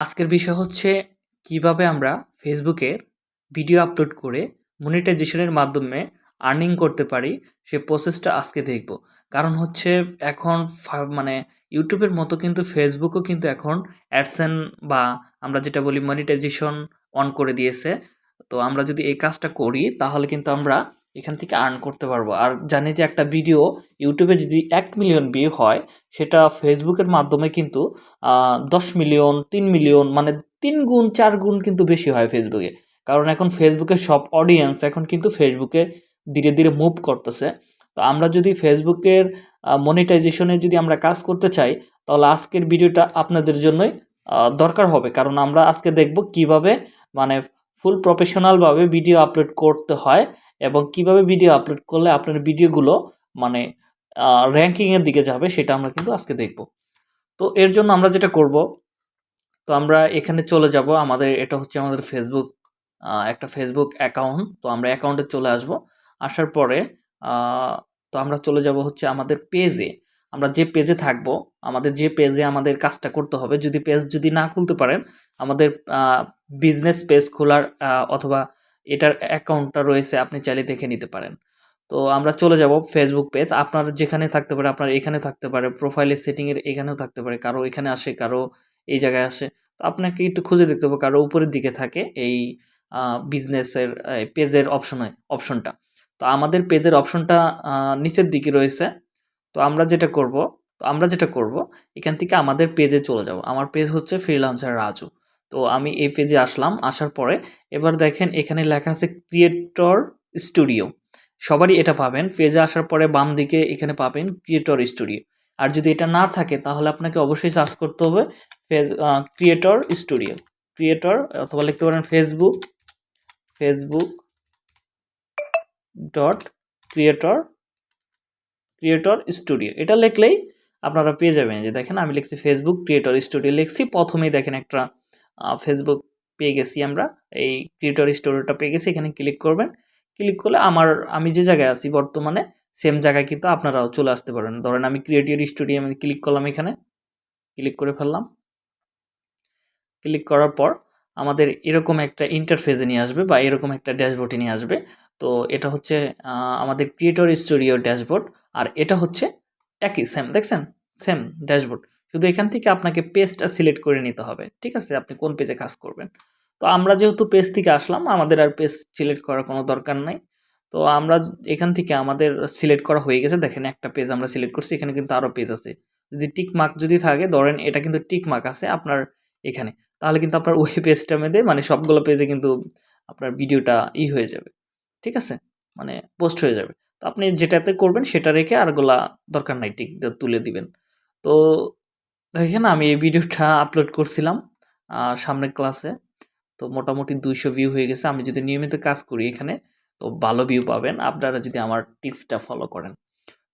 আজকের বিষয় হচ্ছে কীভাবে আমরা ফেসবুকে ভিডিও আপলোড করে মনিটাইজেশনের মাধ্যমে আর্নিং করতে পারি, সে প্রসেসটা আজকে দেখব। কারণ হচ্ছে এখন মানে ইউটিউবের মতো কিন্তু ফেসবুকও কিন্তু এখন অ্যাডসেন বা আমরা যেটা বলি মনিটাইজেশন অন করে দিয়েছে। তো আমরা যদি এই কাজটা করি, তাহলে কিন্তু আমরা এখান থেকে আর্ন করতে পারব। আর জানি যে একটা ভিডিও ইউটিউবে যদি এক মিলিয়ন ভিউ হয়, সেটা ফেসবুকের মাধ্যমে কিন্তু দশ মিলিয়ন তিন মিলিয়ন মানে তিন গুণ, চার গুণ কিন্তু বেশি হয় ফেসবুকে কারণ এখন ফেসবুকের সব অডিয়েন্স এখন কিন্তু ফেসবুকে ধীরে ধীরে মুভ করতেছে। তো আমরা যদি ফেসবুকের মনিটাইজেশনে যদি আমরা কাজ করতে চাই, তাহলে আজকের ভিডিওটা আপনাদের জন্যই দরকার হবে। কারণ আমরা আজকে দেখব কীভাবে মানে ফুল প্রফেশনালভাবে ভিডিও আপলোড করতে হয়। এবং কীভাবে ভিডিও আপলোড করলে আপনার ভিডিওগুলো মানে র্যাঙ্কিংয়ের দিকে যাবে সেটা আমরা কিন্তু আজকে দেখব। তো এর জন্য আমরা যেটা করব, তো আমরা এখানে চলে যাব। আমাদের, এটা হচ্ছে আমাদের ফেসবুক একটা ফেসবুক অ্যাকাউন্ট তো আমরা অ্যাকাউন্টে চলে আসব। আসার পরে তো আমরা চলে যাব হচ্ছে আমাদের পেজে আমরা যে পেজে থাকব, আমাদের যে পেজে আমাদের কাজটা করতে হবে, যদি পেজ যদি না খুলতে পারেন, আমাদের বিজনেস পেজ খোলার অথবা এটার অ্যাকাউন্টটা রয়েছে, আপনি চাইলে দেখে নিতে পারেন। তো আমরা চলে যাব ফেসবুক পেজ আপনার যেখানে থাকতে পারে, আপনার এখানে থাকতে পারে প্রোফাইলের সেটিংয়ের এখানেও থাকতে পারে, কারও এখানে আসে, কারও এই জায়গায় আসে। তো আপনাকে একটু খুঁজে দেখতে হবে, কারও উপরের দিকে থাকে এই বিজনেসের পেজের অপশনে অপশনটা তো আমাদের পেজের অপশনটা নিচের দিকে রয়েছে। তো আমরা যেটা করব, তো আমরা যেটা করব, এখান থেকে আমাদের পেজে চলে যাব। আমার পেজ হচ্ছে ফ্রিলান্সার রাজু। তো আমি এই পেজে আসলাম, আসার পরে এবার দেখেন এখানে লেখা আছে ক্রিয়েটর স্টুডিও সবারই এটা পাবেন। পেজে আসার পরে বাম দিকে এখানে পাবেন ক্রিয়েটর স্টুডিও আর যদি এটা না থাকে তাহলে আপনাকে অবশ্যই সার্চ করতে হবে ফেজ ক্রিয়েটর স্টুডিও ক্রিয়েটর অথবা লিখতে পারেন Facebook Facebook dot creator creator studio এটা লিখলেই আপনারা পেয়ে যাবেন। যে দেখেন আমি লিখছি ফেসবুক ক্রিয়েটর স্টুডিও লিখছি, প্রথমেই দেখেন একটা ফেসবুক পেয়ে গেছি আমরা। এই ক্রিয়েটর স্টুডিওটা পেয়ে গেছি, এখানে ক্লিক করবেন। ক্লিক করলে আমার, আমি যে জায়গায় আছি বর্তমানে সেম জায়গায় কিন্তু আপনারাও চলে আসতে পারেন। ধরেন আমি ক্রিয়েটর স্টুডিও আমি ক্লিক করলাম এখানে। ক্লিক করে ফেললাম। ক্লিক করার পর আমাদের এরকম একটা ইন্টারফেসে নিয়ে আসবে বা এরকম একটা ড্যাশবোর্ডে নিয়ে আসবে। তো এটা হচ্ছে আমাদের ক্রিয়েটর স্টুডিও ড্যাশবোর্ড আর এটা হচ্ছে একই সেম দেখছেন? সেম ড্যাশবোর্ড শুধু এখান থেকে আপনাকে পেজটা সিলেক্ট করে নিতে হবে, ঠিক আছে? আপনি কোন পেজে কাজ করবেন? তো আমরা যেহেতু পেজ থেকে আসলাম, আমাদের আর পেজ সিলেক্ট করার কোনো দরকার নাই। তো আমরা এখান থেকে আমাদের সিলেক্ট করা হয়ে গেছে। দেখেন একটা পেজ আমরা সিলেক্ট করছি, এখানে কিন্তু আরও পেজ আছে। যদি টিক মার্ক যদি থাকে, ধরেন এটা কিন্তু টিক মার্ক আছে আপনার এখানে, তাহলে কিন্তু আপনার ওই পেজটা মেয়েদের মানে সবগুলো পেজে কিন্তু আপনার ভিডিওটা ই হয়ে যাবে, ঠিক আছে? মানে পোস্ট হয়ে যাবে। তো আপনি যেটাতে করবেন, সেটা রেখে আরগুলা দরকার নাই টিক তুলে দিবেন। তো দেখেন আমি এই ভিডিওটা আপলোড করছিলাম সামনের ক্লাসে তো মোটামুটি দুইশো ভিউ হয়ে গেছে। আমি যদি নিয়মিত কাজ করি এখানে, তো ভালো ভিউ পাবেন। আপনারা যদি আমার টিপসটা ফলো করেন।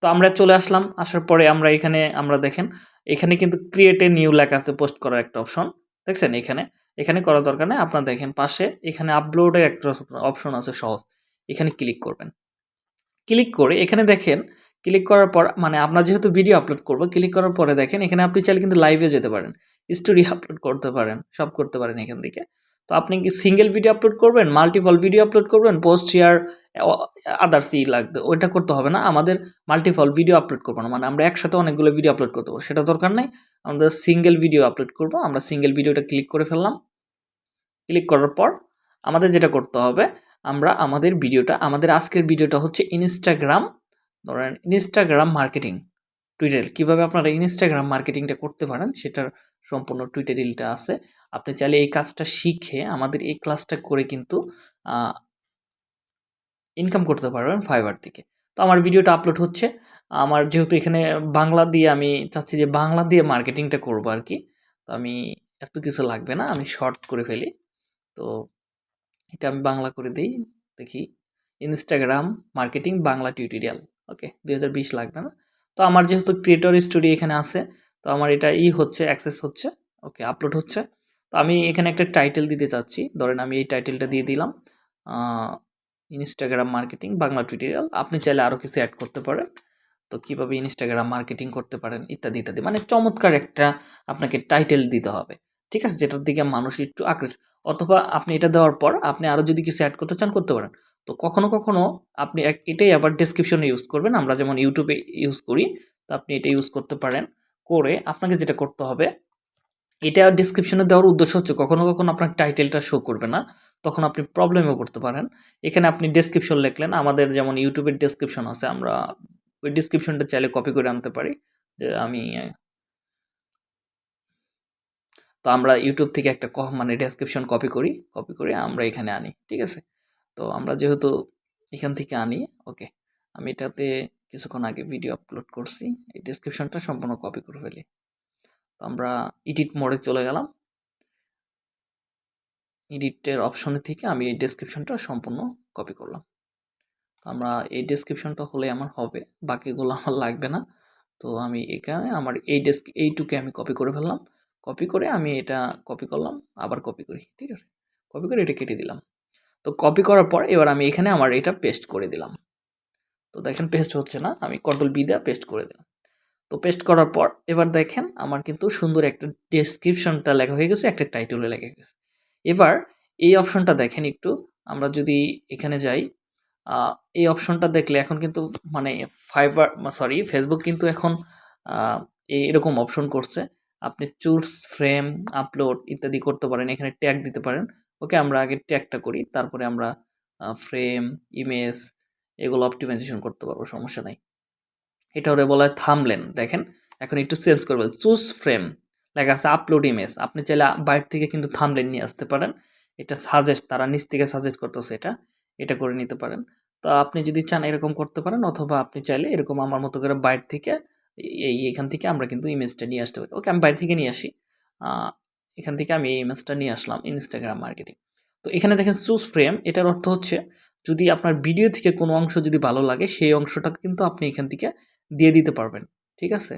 তো আমরা চলে আসলাম। আসার পরে আমরা এখানে, আমরা দেখেন, এখানে কিন্তু ক্রিয়েট এ নিউ লেখা আছে পোস্ট করার একটা অপশন দেখছেন এখানে? এখানে করার দরকার নেই। আপনার দেখেন পাশে, এখানে আপলোডের একটা অপশন আছে সহজ। এখানে ক্লিক করবেন। ক্লিক করে এখানে দেখেন ক্লিক করার পর মানে আমরা যেহেতু ভিডিও আপলোড করব, ক্লিক করার পরে দেখেন, এখানে আপনি চাইলে কিন্তু লাইভে যেতে পারেন। স্টোরি আপলোড করতে পারেন, সব করতে পারেন এখান থেকে। তো আপনি কি সিঙ্গেল ভিডিও আপলোড করবেন মাল্টিপল ভিডিও আপলোড করবেন পোস্ট শেয়ার আদার্স ই লাগবে, ওইটা করতে হবে না। আমাদের মাল্টিপল ভিডিও আপলোড করব না মানে আমরা একসাথে অনেকগুলো ভিডিও আপলোড করতে পারব। সেটা দরকার নেই আমাদের সিঙ্গেল ভিডিও আপলোড করব, আমরা সিঙ্গেল ভিডিওটা ক্লিক করে ফেললাম। ক্লিক করার পর, আমাদের যেটা করতে হবে, আমরা আমাদের ভিডিওটা আমাদের আজকের ভিডিওটা হচ্ছে ইনস্টাগ্রাম ধরেন ইনস্টাগ্রাম মার্কেটিং টুইটার কীভাবে আপনারা ইনস্টাগ্রাম মার্কেটিংটা করতে পারেন সেটার সম্পূর্ণ টুইটারিলটা আছে। আপনি চাইলে এই কাজটা শিখে আমাদের এই ক্লাসটা করে কিন্তু ইনকাম করতে পারবেন ফাইবার থেকে। তো আমার ভিডিওটা আপলোড হচ্ছে। আমার যেহেতু এখানে বাংলা দিয়ে আমি চাচ্ছি যে বাংলা দিয়ে মার্কেটিংটা করব আর কি, তো আমি এত কিছু লাগবে না, আমি শর্ট করে ফেলি। তো এটা আমি বাংলা করে দিই, দেখি। Instagram marketing Bangla tutorial okay, দুই হাজার বিশ লাগবে না। তো আমার যেহেতু ক্রিয়েটর স্টুডিও এখানে আছে, তো আমার এটা ই হচ্ছে অ্যাক্সেস হচ্ছে, ওকে আপলোড হচ্ছে। তো আমি এখানে একটা টাইটেল দিতে চাচ্ছি, ধরেন আমি এই টাইটেলটা দিয়ে দিলাম ইনস্টাগ্রাম মার্কেটিং বাংলা টিউটোরিয়াল আপনি চাইলে আরও কিছু অ্যাড করতে পারেন। তো কীভাবে ইনস্টাগ্রাম মার্কেটিং করতে পারেন, ইত্যাদি ইত্যাদি। মানে চমৎকার একটা আপনাকে টাইটেল দিতে হবে, ঠিক আছে? যেটার দিকে মানুষ একটু আকৃষ্ট অথবা আপনি এটা দেওয়ার পর আপনি আরও যদি কিছু অ্যাড করতে চান, করতে পারেন। তো কখনো কখনো আপনি এটাই আবার ডেসক্রিপশনে ইউজ করবেন। আমরা যেমন ইউটিউবে ইউজ করি, তো আপনি এটা ইউজ করতে পারেন। করে আপনাকে যেটা করতে হবে, এটা ডেসক্রিপশনে দেওয়ার উদ্দেশ্য হচ্ছে কখনো কখনো আপনার টাইটেলটা শো করবে না। তখন আপনি প্রবলেমে পড়তে পারেন। এখানে আপনি ডেসক্রিপশন লিখলেন, আমাদের যেমন ইউটিউবের ডেসক্রিপশন আছে, আমরা ওই ডেসক্রিপশনটা চাইলে কপি করে আনতে পারি। যে আমি, তো আমরা ইউটিউব থেকে একটা মানে ডেসক্রিপশন কপি করি কপি করে আমরা এখানে আনি, ঠিক আছে? তো আমরা যেহেতু এখান থেকে আনি, ওকে, আমি এটাতে কিছুক্ষণ আগে ভিডিও আপলোড করছি। এই ডেসক্রিপশনটা সম্পূর্ণ কপি করে ফেলি। তো আমরা এডিট মোডে চলে গেলাম। এডিটের অপশনে থেকে আমি এই ডেসক্রিপশনটা সম্পূর্ণ কপি করলাম। তো আমরা এই ডেসক্রিপশনটা হলে আমার হবে, বাকিগুলো আমার লাগবে না। তো আমি এখানে আমার এই ডেস্ক এইটুকে আমি কপি করে ফেললাম। কপি করে আমি এটা কপি করলাম, আবার কপি করি, ঠিক আছে? কপি করে এটা কেটে দিলাম। তো কপি করার পর এবার আমি এখানে আমার এটা পেস্ট করে দিলাম। তো দেখেন পেস্ট হচ্ছে না, আমি কন্ট্রোল বি দিয়ে পেস্ট করে দিলাম। তো পেস্ট করার পর এবার দেখেন আমার কিন্তু সুন্দর একটা ডেসক্রিপশনটা লেখা হয়ে গেছে, একটা টাইটেলে লেখা গেছে। এবার এই অপশনটা দেখেন একটু, আমরা যদি এখানে যাই এই অপশনটা দেখলে এখন কিন্তু মানে ফাইবার সরি ফেসবুক কিন্তু এখন এরকম অপশন করছে। আপনি চুজ ফ্রেম আপলোড ইত্যাদি করতে পারেন, এখানে ট্যাগ দিতে পারেন। ওকে আমরা আগে ট্যাগটা করি, তারপরে আমরা ফ্রেম ইমেজ এগুলো অপটিমাইজেশন করতে পারব, সমস্যা নাই। এটা ওরে বলা হয় থামলেন দেখেন? এখন একটু চেঞ্জ করবে। চুজ ফ্রেম লেখা আছে আপলোড ইমেজ আপনি চাইলে বাইরে থেকে কিন্তু থামলেন নিয়ে আসতে পারেন। এটা সাজেস্ট তারা নিচ থেকে সাজেস্ট করতেছে এটা এটা করে নিতে পারেন। তো আপনি যদি চান এরকম করতে পারেন, অথবা আপনি চাইলে এরকম আমার মতো করে বাইরে থেকে, এই এখান থেকে আমরা কিন্তু ইমেজটা নিয়ে আসতে পারি। ওকে, আমি বাইরে থেকে নিয়ে আসি। এখান থেকে আমি এই ইমেজটা নিয়ে আসলাম ইনস্টাগ্রাম মার্কেটিং তো এখানে দেখেন চুজ ফ্রেম এটার অর্থ হচ্ছে যদি আপনার ভিডিও থেকে কোনো অংশ যদি ভালো লাগে, সেই অংশটা কিন্তু আপনি এখান থেকে দিয়ে দিতে পারবেন, ঠিক আছে?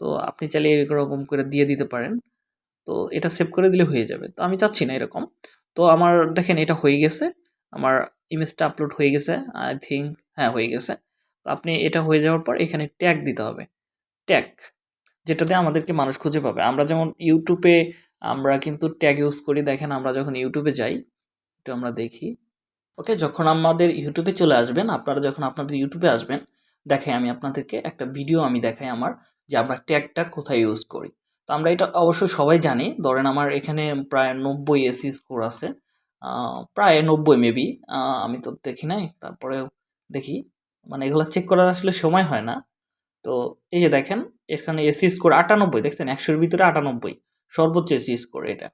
তো আপনি চাইলে এরকম করে দিয়ে দিতে পারেন। তো এটা সেভ করে দিলে হয়ে যাবে। তো আমি চাচ্ছি না এরকম। তো আমার দেখেন এটা হয়ে গেছে। আমার ইমেজটা আপলোড হয়ে গেছে আই থিঙ্ক হ্যাঁ হয়ে গেছে। তো আপনি এটা হয়ে যাওয়ার পর এখানে ট্যাগ দিতে হবে। ট্যাগ যেটাতে আমাদেরকে মানুষ খুঁজে পাবে। আমরা যেমন ইউটিউবে আমরা কিন্তু ট্যাগ ইউজ করি। দেখেন আমরা যখন ইউটিউবে যাই, একটু আমরা দেখি। ওকে যখন আমাদের ইউটিউবে চলে আসবেন, আপনারা যখন আপনাদের ইউটিউবে আসবেন, দেখাই আমি আপনাদেরকে একটা ভিডিও আমি দেখাই আমার যে আমরা ট্যাগটা কোথায় ইউজ করি। তো আমরা এটা অবশ্যই সবাই জানি, ধরেন আমার এখানে প্রায় নব্বই এসি স্কোর আছে প্রায় নব্বই মেবি আমি তো দেখি নাই তারপরে দেখি। মানে এগুলো চেক করার আসলে সময় হয় না। তো এই যে দেখেন, এখানে এসি স্কোর আটানব্বই, দেখছেন? একশোর ভিতরে আটানব্বই। সর্বোচ্চ এসি স্কোর এটা।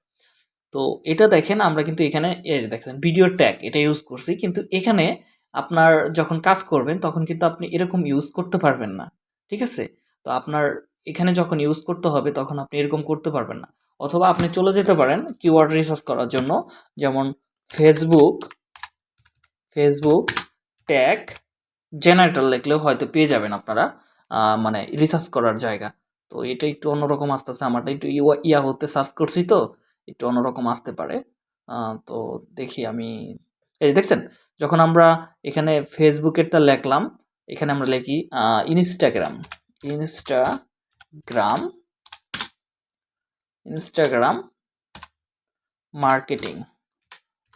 তো এটা দেখেন, আমরা কিন্তু এখানে দেখেন ভিডিও ট্যাগ এটা ইউজ করছি। কিন্তু এখানে আপনার যখন কাজ করবেন, তখন কিন্তু আপনি এরকম ইউজ করতে পারবেন না। ঠিক আছে? তো আপনার এখানে যখন ইউজ করতে হবে, তখন আপনি এরকম করতে পারবেন না। অথবা আপনি চলে যেতে পারেন কিওয়ার্ড রিসার্চ করার জন্য। যেমন ফেসবুক ফেসবুক ট্যাগ জেনারেটর লিখলেও হয়তো পেয়ে যাবেন আপনারা মানে রিসার্চ করার জায়গা। তো এটা একটু অন্যরকম আসতেছে আমারটা। একটু ইয়া হতে সার্চ করছি তো, একটু অন্যরকম আসতে পারে। তো দেখি আমি, এই দেখছেন, যখন আমরা এখানে ফেসবুকেরটা লেখলাম, এখানে আমরা লিখি ইনস্টাগ্রাম ইনস্টাগ্রাম ইনস্টাগ্রাম মার্কেটিং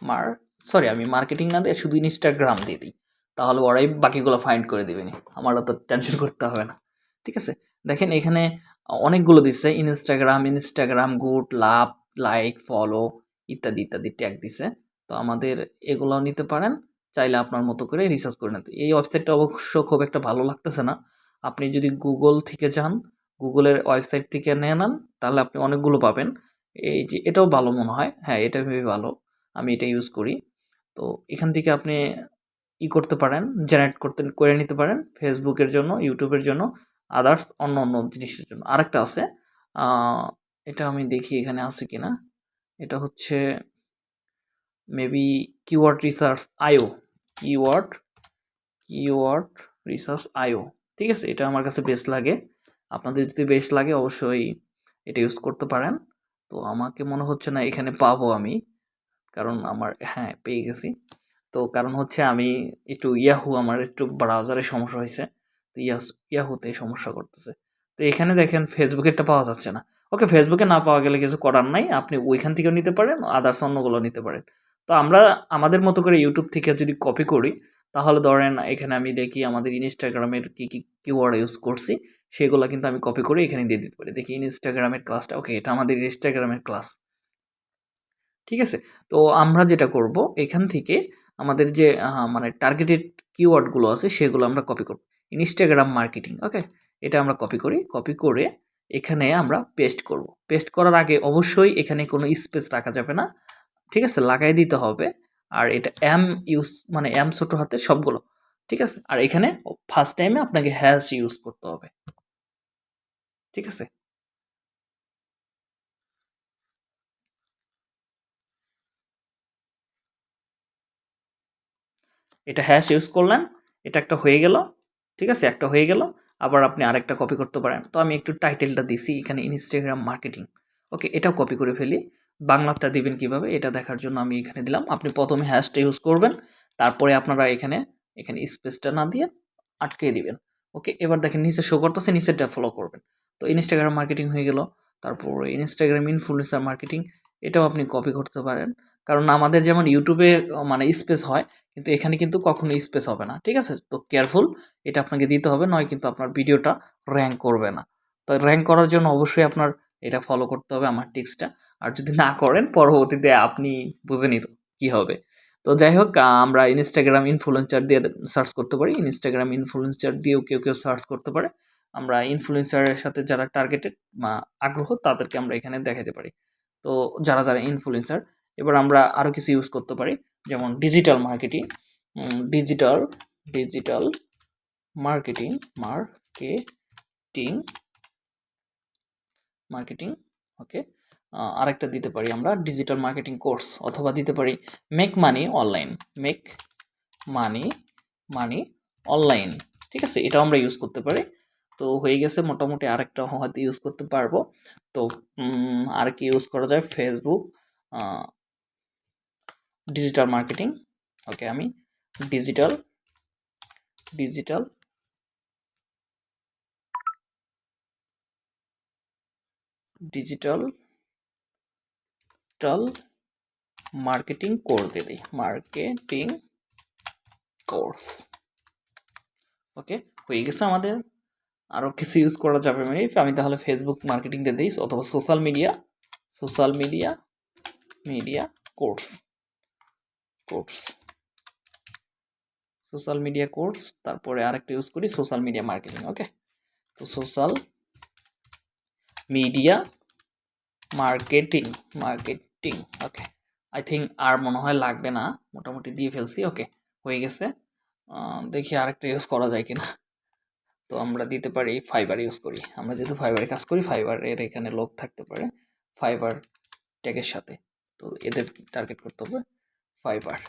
মার সরি আমি মার্কেটিং না দিয়ে শুধু ইনস্টাগ্রাম দিয়ে দিই। তাহলে ওরাই বাকিগুলো ফাইন্ড করে দেবে নি। আমার অত টেনশন করতে হবে না। ঠিক আছে? দেখেন এখানে অনেকগুলো দিচ্ছে Instagram Instagram good love like follow ইত্যাদি ইত্যাদি ট্যাগ দিছে। তো আমাদের এগুলো নিতে পারেন, চাইলে আপনার মতো করে রিসার্চ করে নিতে এই ওয়েবসাইটটা অবশ্য খুব একটা ভালো লাগতেছে না। আপনি যদি গুগল থেকে যান গুগলের ওয়েবসাইট থেকে নিয়ে নেন, তাহলে আপনি অনেকগুলো পাবেন। এই যে, এটাও ভালো মনে হয়। হ্যাঁ এটা ভেবে ভালো। আমি এটা ইউজ করি। তো এখান থেকে আপনি ই করতে পারেন জেনারেট করতে, করে নিতে পারেন। ফেসবুকের জন্য ইউটিউবের জন্য। আদার্স অন্য অন্য জিনিসের জন্য। আরেকটা আছে এটা আমি দেখি এখানে আছে কি না এটা হচ্ছে maybe keyword research IO keyword keyword research IO ঠিক আছে, এটা আমার কাছে বেস্ট লাগে। আপনাদের যদি বেস্ট লাগে, অবশ্যই এটা ইউজ করতে পারেন। তো আমাকে মনে হচ্ছে না এখানে পাবো আমি, কারণ আমার হ্যাঁ পেয়ে গেছি। তো কারণ হচ্ছে আমি একটু ইয়াহু, আমার একটু ব্রাউজারে সমস্যা হয়েছে। তো ইয়াস ইয়াহুতে সমস্যা করতেছে। তো এখানে দেখেন ফেসবুকেরটা পাওয়া যাচ্ছে না। ওকে ফেসবুকে না পাওয়া গেলে কিছু করার নাই। আপনি ওইখান থেকেও নিতে পারেন আদার্স অন্যগুলো নিতে পারেন। তো আমরা আমাদের মতো করে ইউটিউব থেকে যদি কপি করি, তাহলে ধরেন এখানে আমি দেখি আমাদের ইনস্টাগ্রামের কী কী কিওয়ার্ড ইউজ করছি, সেগুলো কিন্তু আমি কপি করে এখানে দিয়ে দিতে পারি। দেখি ইনস্টাগ্রামের ক্লাসটা ওকে এটা আমাদের ইনস্টাগ্রামের ক্লাস ঠিক আছে? তো আমরা যেটা করব, এখান থেকে আমাদের যে মানে টার্গেটেড কিওয়ার্ডগুলো আছে, সেগুলো আমরা কপি করব। ইনস্টাগ্রাম মার্কেটিং ওকে এটা আমরা কপি করি কপি করে এখানে আমরা পেস্ট করব। পেস্ট করার আগে অবশ্যই এখানে কোনো স্পেস রাখা যাবে না, ঠিক আছে? লাগাই দিতে হবে, আর এটা এম ইউজ মানে এম ছোটো হাতে সবগুলো, ঠিক আছে? আর এখানে ফার্স্ট টাইমে আপনাকে হ্যাশ ইউজ করতে হবে, ঠিক আছে? এটা হ্যাশ ইউজ করলেন, এটা একটা হয়ে গেল। ঠিক আছে? একটা হয়ে গেল। আবার আপনি আরেকটা কপি করতে পারেন। তো আমি একটু টাইটেলটা দিছি এখানে ইনস্টাগ্রাম মার্কেটিং ওকে এটাও কপি করে ফেলি। বাংলাটা দিবেন কীভাবে? এটা দেখার জন্য আমি এখানে দিলাম। আপনি প্রথমে হ্যাশটা ইউজ করবেন। তারপরে আপনারা এখানে এখানে স্পেসটা না দিয়ে আটকে দিবেন। ওকে এবার দেখেন নিচে শো করতেছে, নিচেরটা ফলো করবেন। তো ইনস্টাগ্রাম মার্কেটিং হয়ে গেল। তারপর ইনস্টাগ্রাম ইনফ্লুয়েন্সার মার্কেটিং এটাও আপনি কপি করতে পারেন। কারণ আমাদের যেমন ইউটিউবে মানে স্পেস হয়, কিন্তু এখানে কিন্তু কখনো স্পেস হবে না, ঠিক আছে? তো কেয়ারফুল এটা আপনাকে দিতে হবে, নয় কিন্তু আপনার ভিডিওটা র্যাঙ্ক করবে না। তো র্যাঙ্ক করার জন্য অবশ্যই আপনার এটা ফলো করতে হবে আমার টিক্সটা আর যদি না করেন, পরবর্তীতে আপনি বুঝে নিত কী হবে। তো যাই হোক, আমরা ইনস্টাগ্রাম ইনফ্লুয়েন্সার দিয়ে সার্চ করতে পারি। ইনস্টাগ্রাম ইনফ্লুয়েন্সার দিয়েও কেউ কেউ সার্চ করতে পারে। আমরা ইনফ্লুয়েন্সারের সাথে যারা টার্গেটেড আগ্রহ, তাদেরকে আমরা এখানে দেখাতে পারি। তো যারা যারা ইনফ্লুয়েন্সার এবার আমরা আরও কিছু ইউজ করতে পারি, যেমন digital marketing digital digital marketing marketing marketing okay আরেকটা দিতে পারি আমরা ডিজিটাল মার্কেটিং কোর্স অথবা দিতে পারি make money online make money money online ঠিক আছে? এটাও আমরা ইউজ করতে পারি। তো হয়ে গেছে, মোটামুটি আরেকটা হয়তো ইউজ করতে পারব। তো আর কি ইউজ করা যায়? ফেসবুক ডিজিটাল মার্কেটিং ওকে আমি ডিজিটাল ডিজিটাল ডিজিটাল টাল মার্কেটিং কোর্স দিয়ে দিই মার্কেটিং কোর্স ওকে হয়ে গেছে আমাদের আরও কিছু ইউজ করা যাবে মানে আমি তাহলে ফেসবুক মার্কেটিং দিয়ে দিই, অথবা social media social media media course course social media course তারপরে আরেকটা ইউজ করি সোশ্যাল মিডিয়া মার্কেটিং ওকে তো social media marketing marketing okay I think আর মনে হয় লাগবে না, মোটামুটি দিয়ে ফেলছি ওকে হয়ে গেছে। দেখি আরেকটা ইউজ করা যায় কিনা। তো আমরা দিতে পারি ফাইবার ইউজ করি। আমরা যেহেতু ফাইবারে কাজ করি ফাইবারের এখানে লোক থাকতে পারে ফাইবার ট্যাগের সাথে। তো এদের টার্গেট করতে হবে। ফাইবার।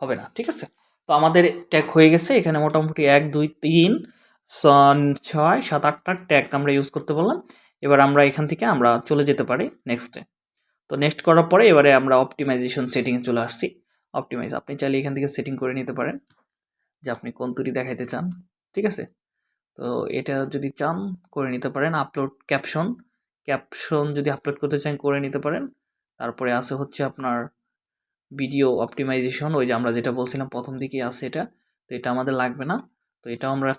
হবে না, ঠিক আছে? তো আমাদের ট্যাগ হয়ে গেছে, এখানে মোটামুটি এক, দুই, তিন ছয়, সাত আটটা ট্যাগ আমরা ইউজ করতে বললাম। এবার আমরা এখান থেকে আমরা চলে যেতে পারি নেক্সটে তো নেক্সট করার পরে এবারে আমরা অপটিমাইজেশন সেটিংয়ে চলে আসছি। অপটিমাইজ আপনি চাইলে এখান থেকে সেটিং করে নিতে পারেন, যে আপনি কোন তুরি দেখাইতে চান, ঠিক আছে? তো এটা যদি চান, করে নিতে পারেন। আপলোড ক্যাপশন ক্যাপশন যদি আপলোড করতে চান, করে নিতে পারেন। তারপরে আছে হচ্ছে আপনার ভিডিও অপটিমাইজেশন, ওই যে আমরা যেটা বলছিলাম প্রথম দিকেই আছে এটা, তো এটা আমাদের লাগবে না। তো এটাও আমরা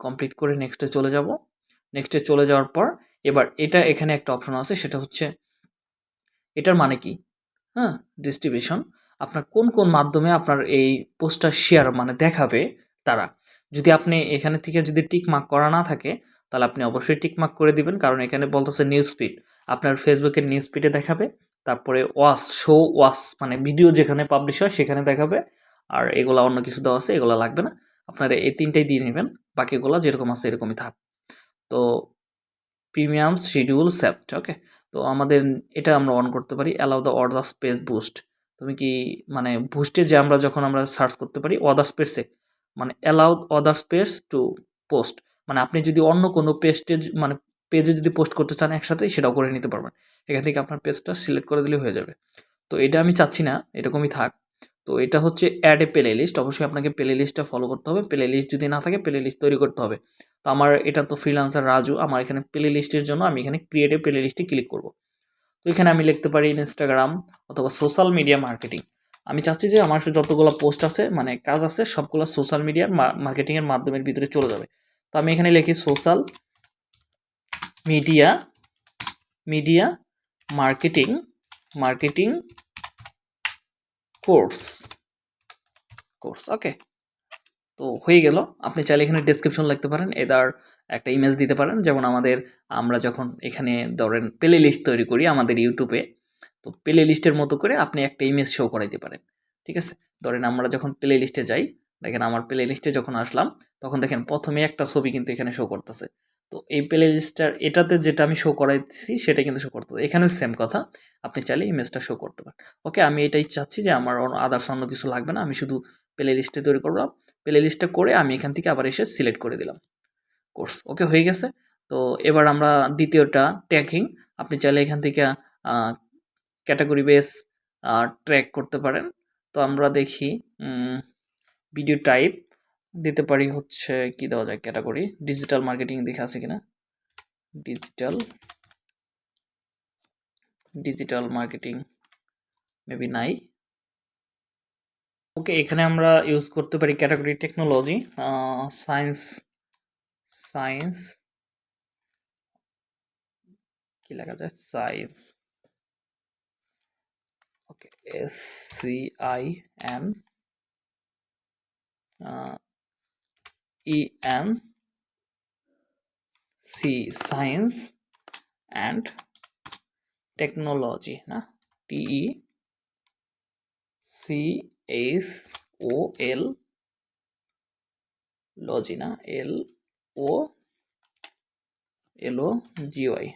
কমপ্লিট করে নেক্সটে চলে যাব। নেক্সটে চলে যাওয়ার পর এবার এটা এখানে একটা অপশন আছে, সেটা হচ্ছে এটার মানে কি? হ্যাঁ ডিস্ট্রিবিউশন আপনার কোন কোন মাধ্যমে আপনার এই পোস্টটা শেয়ার মানে দেখাবে তারা? যদি আপনি এখানে থেকে যদি টিক মার্ক করা না থাকে, তাহলে আপনি অবশ্যই টিক মার্ক করে দিবেন, কারণ এখানে বলতেছে নিউজ ফিড আপনার ফেসবুকের নিউজ ফিডে দেখাবে। তারপরে ওয়াস, শো ওয়াস মানে ভিডিও যেখানে পাবলিশ হয় সেখানে দেখাবে। আর এগুলা অন্য কিছু দেওয়া আছে, এগুলো লাগবে না। আপনারা এই তিনটাই দিয়ে নেবেন, বাকিগুলো যেরকম আছে এরকমই থাক। তো প্রিমিয়াম শিডিউল সেপ্ট ওকে তো আমাদের এটা আমরা অন করতে পারি allow the order space boost তুমি কি মানে বুস্টে যে আমরা যখন আমরা সার্চ করতে পারি অদার স্পেসে মানে allow other space to post মানে আপনি যদি অন্য কোনো পেস্টে মানে পেজে যদি পোস্ট করতে চান একসাথে, সেটাও করে নিতে পারবেন। এখান থেকে আপনার পেজটা সিলেক্ট করে দিলে হয়ে যাবে। তো এটা আমি চাচ্ছি না, এরকমই থাক। তো এটা হচ্ছে অ্যাড এ প্লে লিস্ট অবশ্যই আপনাকে প্লে লিস্টটা ফলো করতে হবে। প্লে লিস্ট যদি না থাকে প্লে লিস্ট তৈরি করতে হবে। তো আমার এটা তো ফ্রিল্যান্সার রাজু, আমার এখানে প্লে লিস্টের জন্য আমি এখানে ক্রিয়েটিভ প্লে লিস্টে ক্লিক করব। তো এখানে আমি লিখতে পারি ইনস্টাগ্রাম অথবা সোশ্যাল মিডিয়া মার্কেটিং আমি চাচ্ছি যে আমার যতগুলো পোস্ট আছে মানে কাজ আছে, সবগুলো সোশ্যাল মিডিয়ার মার্কেটিংয়ের মাধ্যমের ভিতরে চলে যাবে। তো আমি এখানে লিখি social media media marketing marketing course course okay তো হয়ে গেল। আপনি চাইলে এখানে ডেসক্রিপশন লিখতে পারেন, এদার একটা ইমেজ দিতে পারেন। যেমন আমাদের, আমরা যখন এখানে ধরেন প্লে লিস্ট তৈরি করি আমাদের ইউটিউবে তো প্লে লিস্টের মতো করে আপনি একটা ইমেজ শো করাইতে পারেন, ঠিক আছে? ধরেন আমরা যখন প্লে লিস্টে যাই, দেখেন আমার প্লে লিস্টে যখন আসলাম, তখন দেখেন প্রথমে একটা ছবি কিন্তু এখানে শো করতেছে। তো এই প্লে লিস্টটার এটাতে যেটা আমি শো করাইছি সেটা কিন্তু শো করতে এখানেও সেম কথা। আপনি চাইলে ইমেজটা শো করতে পারেন। ওকে আমি এটাই চাচ্ছি যে আমার আদার্স অন্য কিছু লাগবে না। আমি শুধু প্লে লিস্টে তৈরি করলাম। প্লে লিস্টটা করে আমি এখান থেকে আবার এসে সিলেক্ট করে দিলাম। কোর্স ওকে হয়ে গেছে। তো এবার আমরা দ্বিতীয়টা ট্র্যাকিং আপনি চাইলে এখান থেকে ক্যাটাগরি বেস ট্র্যাক করতে পারেন। তো আমরা দেখি ভিডিও টাইপ দিতে পারি হচ্ছে কি দেওয়া যায় ক্যাটাগরি ডিজিটাল মার্কেটিং দেখে আছে কিনা? ডিজিটাল ডিজিটাল মার্কেটিং মেবি নাই। ওকে এখানে আমরা ইউজ করতে পারি ক্যাটাগরি টেকনোলজি সায়েন্স সায়েন্স কি লেখা যায়? Science okay S C I E N C E science and technology না T E C S O L লজি না L O L O G Y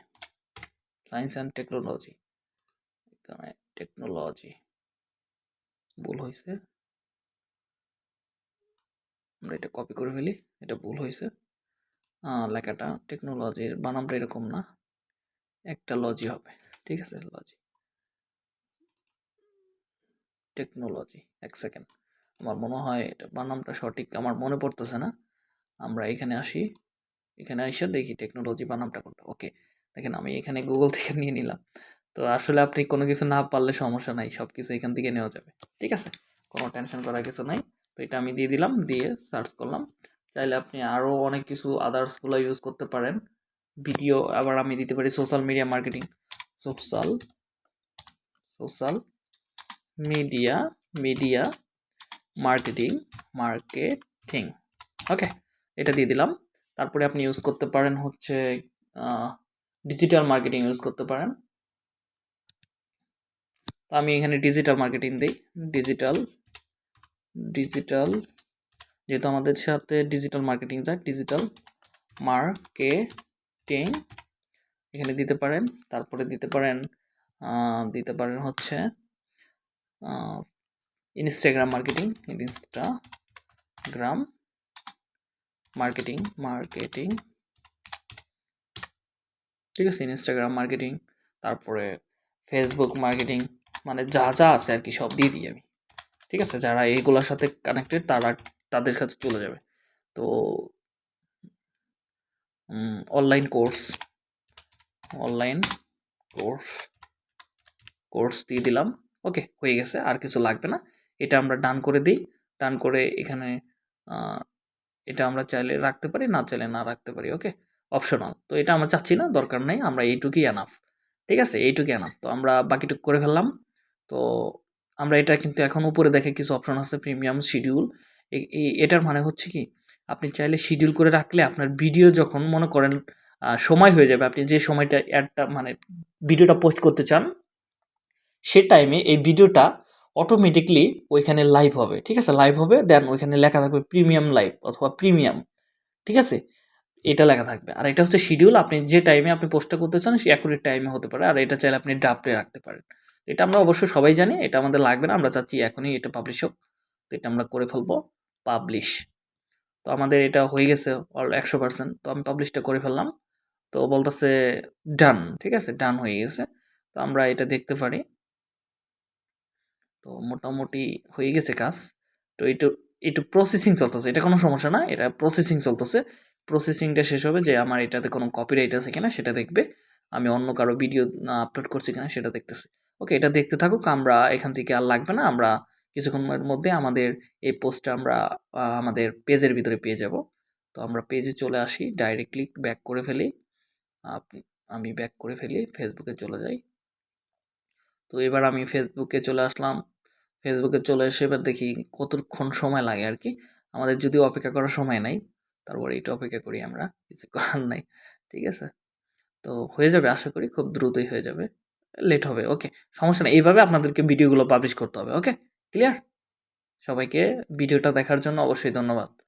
science and technology এখানে technology ভুল হয়েছে আমরা এটা কপি করে ফেলি, এটা ভুল হয়েছে। লেখাটা টেকনোলজির বানামটা এরকম না, একটা লজি হবে, ঠিক আছে? লজি টেকনোলজি এক সেকেন্ড আমার মনে হয় এটা বানামটা সঠিক, আমার মনে পড়তেছে না। আমরা এখানে আসি, এখানে এসে দেখি টেকনোলজি বানামটা কোনটা। ওকে দেখেন আমি এখানে গুগল থেকে নিয়ে নিলাম। তো আসলে আপনি কোনো কিছু না পারলে সমস্যা নাই সব কিছু এখান থেকে নেওয়া যাবে, ঠিক আছে? কোনো টেনশন করার কিছু নাই। তো এটা আমি দিয়ে দিলাম, দিয়ে সার্চ করলাম। চাইলে আপনি আরও অনেক কিছু আদার্সগুলো ইউজ করতে পারেন। ভিডিও আবার আমি দিতে পারি social media marketing social social media media marketing marketing okay এটা দিয়ে দিলাম। তারপরে আপনি ইউজ করতে পারেন হচ্ছে ডিজিটাল মার্কেটিং ইউজ করতে পারেন। তো আমি এখানে ডিজিটাল মার্কেটিং দিই। ডিজিটাল ডিজিটাল, যেহেতু আমাদের সাথে ডিজিটাল মার্কেটিং যাক, ডিজিটাল মার্কেটিং, এখানে দিতে পারেন, তারপরে দিতে পারেন দিতে পারেন হচ্ছে Instagram marketing Instagram marketing marketing, ঠিক আছে ইনস্টাগ্রাম মার্কেটিং, তারপরে ফেসবুক মার্কেটিং মানে যা যা আছে আর কি, সব দিয়ে দিই আমি। ঠিক আছে? যারা এইগুলোর সাথে কানেক্টেড তারা তাদের কাছে চলে যাবে। তো online course online course course দিয়ে দিলাম। ওকে হয়ে গেছে, আর কিছু লাগবে না। এটা আমরা ডান করে দিই। ডান করে এখানে এটা আমরা চাইলে রাখতে পারি, না চাইলে না রাখতে পারি। ওকে অপশনাল তো এটা আমরা চাচ্ছি না, দরকার নেই। আমরা এইটুকুই এনাফ ঠিক আছে? এইটুকুই এনাফ তো আমরা বাকিটুকু করে ফেললাম। তো আমরা এটা কিন্তু এখন উপরে দেখে কিছু অপশন আছে প্রিমিয়াম শিডিউল এটার মানে হচ্ছে কি, আপনি চাইলে শিডিউল করে রাখলে আপনার ভিডিও যখন মনে করেন সময় হয়ে যাবে, আপনি যে সময়টা অ্যাডটা মানে ভিডিওটা পোস্ট করতে চান, সে টাইমে এই ভিডিওটা অটোমেটিকলি ওইখানে লাইভ হবে, ঠিক আছে? লাইভ হবে দেন ওইখানে লেখা থাকবে প্রিমিয়াম লাইভ অথবা প্রিমিয়াম ঠিক আছে? এটা লেখা থাকবে। আর এটা হচ্ছে শিডিউল আপনি যে টাইমে আপনি পোস্টটা করতে চান সে অ্যাকুরেট টাইমে হতে পারে। আর এটা চাইলে আপনি ড্রাফটে রাখতে পারেন। এটা আমরা অবশ্যই সবাই জানি, এটা আমাদের লাগবে না, আমরা চাচ্ছি এখনই এটা পাবলিশ হোক। তো এটা আমরা করে ফেলব পাবলিশ তো আমাদের এটা হয়ে গেছে অল একশো পার্সেন্ট তো আমি পাবলিশটা করে ফেললাম। তো বলতেছে ডান ঠিক আছে? ডান হয়ে গেছে। তো আমরা এটা দেখতে পারি। তো মোটামুটি হয়ে গেছে কাজ। তো একটু একটু প্রসেসিং চলতেছে। এটা কোনো সমস্যা না, এটা প্রসেসিং চলতেছে। প্রসেসিংটা শেষ হবে যে আমার এটাতে কোনো কপিরাইট আছে কিনা সেটা দেখবে। আমি অন্য কারও ভিডিও আপলোড করছি কিনা সেটা দেখতেছে। ওকে, এটা দেখতে থাকুক, আমরা এখান থেকে আর লাগবে না, আমরা কিছুক্ষণের মধ্যে আমাদের এই পোস্টটা আমরা আমাদের পেজের ভিতরে পেয়ে যাব। তো আমরা পেজে চলে আসি ডাইরেক্টলি ব্যাক করে ফেলি। আমি ব্যাক করে ফেলি ফেসবুকে চলে যাই। তো এবার আমি ফেসবুকে চলে আসলাম। ফেসবুকে চলে এসে এবার দেখি কতক্ষণ সময় লাগে আর কি। আমাদের যদি অপেক্ষা করার সময় নাই, তারপরে এটা অপেক্ষা করি আমরা, কিছু করার নাই, ঠিক আছে? তো হয়ে যাবে, আশা করি খুব দ্রুতই হয়ে যাবে। লেট হবে ওকে সমস্যা নেই, এইভাবে আপনাদেরকে ভিডিওগুলো পাবলিশ করতে হবে ওকে ক্লিয়ার সবাইকে ভিডিওটা দেখার জন্য অবশ্যই ধন্যবাদ।